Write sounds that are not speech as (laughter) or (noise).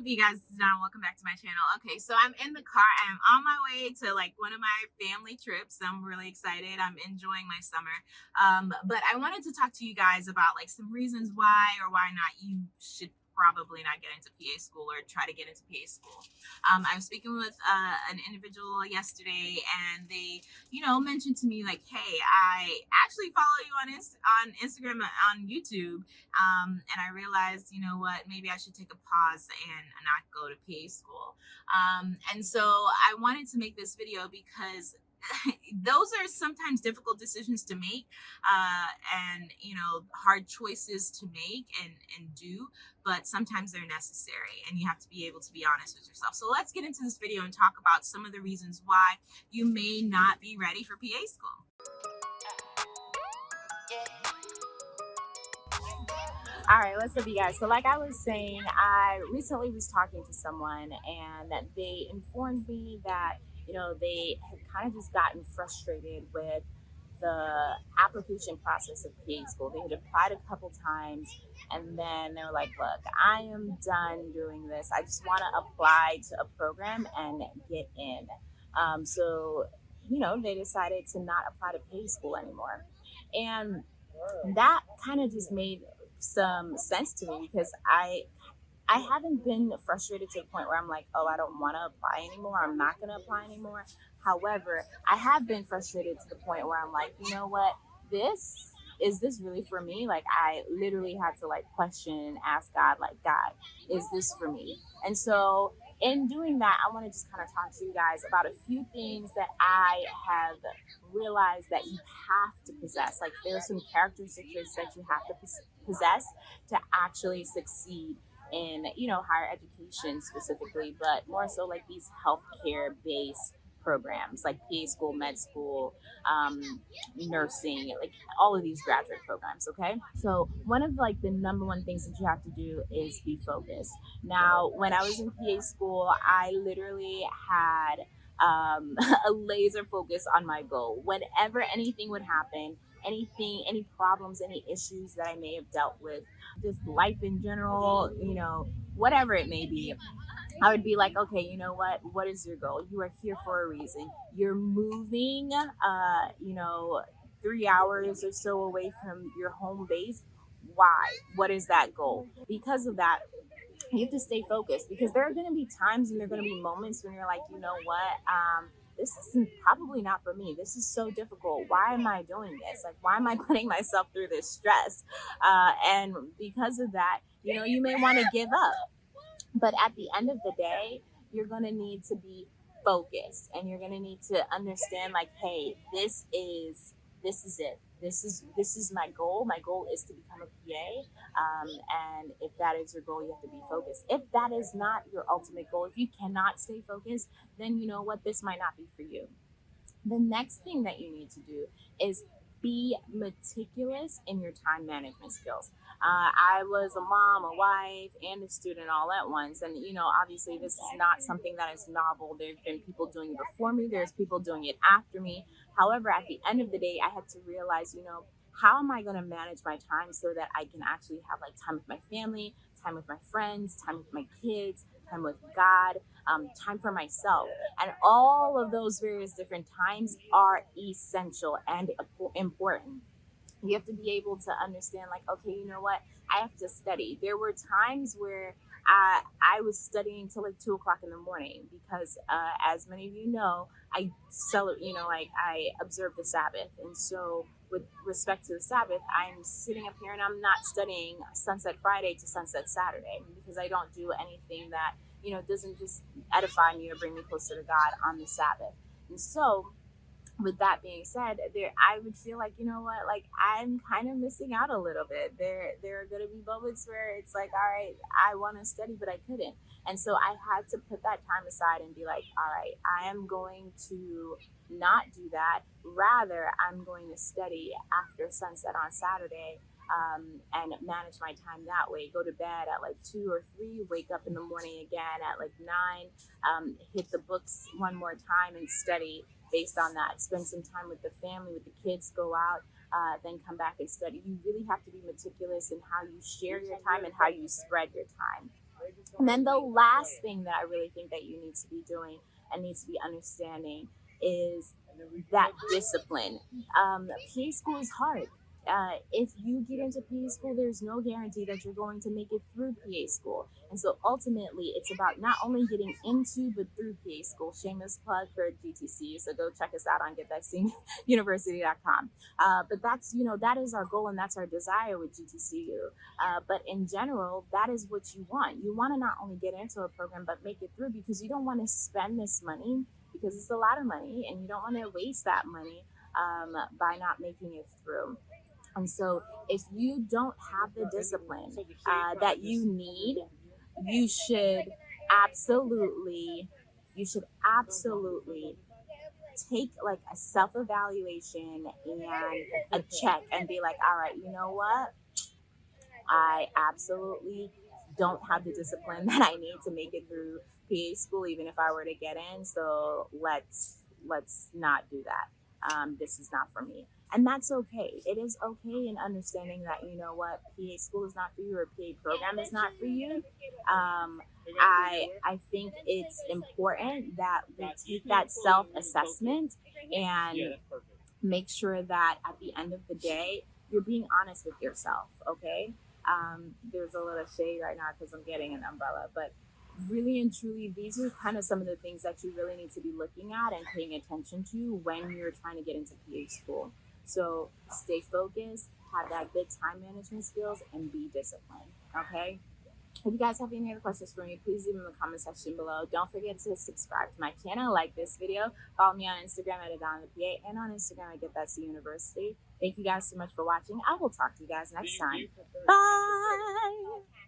up you guys now welcome back to my channel. Okay so i'm in the car i'm on my way to like one of my family trips. I'm really excited i'm enjoying my summer. Um but i wanted to talk to you guys about like some reasons why or why not you should probably not get into PA school or try to get into PA school. Um, I was speaking with uh, an individual yesterday, and they, you know, mentioned to me like, "Hey, I actually follow you on Inst- on Instagram on YouTube," um, and I realized, you know what, maybe I should take a pause and not go to PA school. Um, and so I wanted to make this video because (laughs) those are sometimes difficult decisions to make uh, and you know hard choices to make and and do but sometimes they're necessary and you have to be able to be honest with yourself. So let's get into this video and talk about some of the reasons why you may not be ready for pa school. All right what's up you guys? So like i was saying i recently was talking to someone and they informed me that you know, they had kind of just gotten frustrated with the application process of PA school. They had applied a couple times and then they were like, look, I am done doing this. I just want to apply to a program and get in. Um, so, you know, they decided to not apply to PA school anymore. And that kind of just made some sense to me because I I haven't been frustrated to the point where I'm like, oh, I don't want to apply anymore. I'm not going to apply anymore. However, I have been frustrated to the point where I'm like, you know what? This is this really for me? Like, I literally had to like question and ask God, like, God, is this for me? And so, in doing that, I want to just kind of talk to you guys about a few things that I have realized that you have to possess. Like, there's some characteristics that you have to possess to actually succeed in you know higher education specifically, but more so like these healthcare based programs like PA school, med school, um, nursing, like all of these graduate programs. Okay, so one of like the number one things that you have to do is be focused. Now, when I was in PA school, I literally had um, (laughs) a laser focus on my goal. Whenever anything would happen, anything, any problems, any issues that I may have dealt with, just life in general, you know, whatever it may be. I would be like, okay, you know what? What is your goal? You are here for a reason. You're moving, uh, you know, three hours or so away from your home base. Why? What is that goal? Because of that, you have to stay focused because there are going to be times and there are going to be moments when you're like, you know what? Um, this is probably not for me. This is so difficult. Why am I doing this? Like, why am I (laughs) putting myself through this stress? Uh, and because of that, you know, you may want to give up. But at the end of the day, you're going to need to be focused and you're going to need to understand, like, hey, this is this is it. This is this is my goal. My goal is to become a pa um, and if that is your goal you have to be focused. If that is not your ultimate goal if you cannot stay focused then you know what? This might not be for you. The next thing that you need to do is be meticulous in your time management skills. Uh, I was a mom, a wife, and a student all at once. And, you know, obviously, this is not something that is novel. There have been people doing it before me, there's people doing it after me. However, at the end of the day, I had to realize, you know, how am I going to manage my time so that I can actually have like time with my family, time with my friends, time with my kids, time with God, um, time for myself. And all of those various different times are essential and important. You have to be able to understand, like, okay, you know what? I have to study. There were times where I, I was studying till like two o'clock in the morning because, uh, as many of you know, I celebrate, you know, like I observe the Sabbath. And so, with respect to the Sabbath, I'm sitting up here and I'm not studying Sunset Friday to Sunset Saturday because I don't do anything that, you know, doesn't just edify me or bring me closer to God on the Sabbath. And so, with that being said, there I would feel like you know what, like I'm kind of missing out a little bit. There there are going to be moments where it's like, all right, I want to study, but I couldn't, and so I had to put that time aside and be like, all right, I am going to not do that. Rather, I'm going to study after sunset on Saturday. Um, and manage my time that way. Go to bed at like two or three, wake up in the morning again at like nine, um, hit the books one more time and study based on that. Spend some time with the family, with the kids, go out, uh, then come back and study. You really have to be meticulous in how you share your time and how you spread your time. And then the last thing that I really think that you need to be doing and needs to be understanding is that discipline. Um, PA school is hard uh, if you get into PA school, there's no guarantee that you're going to make it through PA school. And so ultimately, it's about not only getting into, but through PA school. Shameless plug for GTC. So go check us out on getthatcuniversity.com. Uh, but that's, you know, that is our goal and that's our desire with GTCU. Uh, but in general, that is what you want. You want to not only get into a program, but make it through because you don't want to spend this money because it's a lot of money and you don't want to waste that money um, by not making it through. And so, if you don't have the discipline uh, that you need, you should absolutely, you should absolutely take like a self evaluation and a check and be like, all right, you know what? I absolutely don't have the discipline (laughs) that I need to make it through PA school, even if I were to get in. So let's let's not do that. Um, this is not for me and that's okay. It is okay in understanding that you know what PA school is not for you or PA program is not for you. Um, I I think it's important that we take that self assessment and make sure that at the end of the day you're being honest with yourself. Okay. Um, there's a little shade right now because I'm getting an umbrella, but really and truly, these are kind of some of the things that you really need to be looking at and paying attention to when you're trying to get into PA school. So stay focused, have that good time management skills, and be disciplined. Okay. If you guys have any other questions for me, please leave them in the comment section below. Don't forget to subscribe to my channel, like this video, follow me on Instagram at Adana PA, and on Instagram at Get That C University. Thank you guys so much for watching. I will talk to you guys next time. Bye.